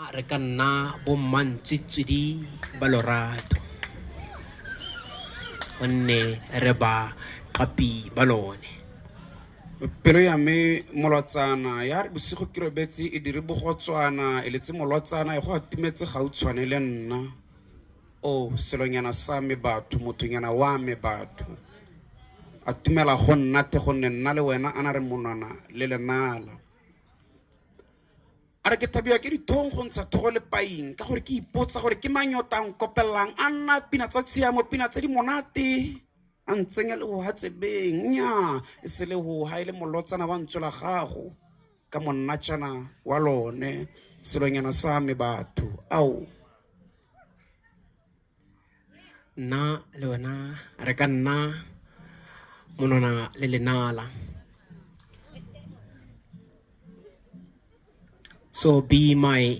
Ah, re ka nna bommantswetswedi ba lorato. Gonne re ba qapi ba lone. Pelo ya me molwatsana ya re bosigo ke robetse e dire bogotswana e letse molwatsana e go atumetse gautshwane le nna. O selonyana sa me batho mothonyana wa me batho. A tumela go nnate gonne nna le wena a na re monwana le lenala a re ke thabiwa ke dithong go ntsha thogo le paing ka gore ke ipotsa gore ke manyotang kopelelang a nna pina tsa tshiamo pina tse di monate. A ntsenya le go hatsebeng nya e se le go ha e le molotsana wa ntso la gago. Ka monnatšana wa lone selonyana sa me batho. Ao. Nna le wena re ka nna monwana le lenala so be my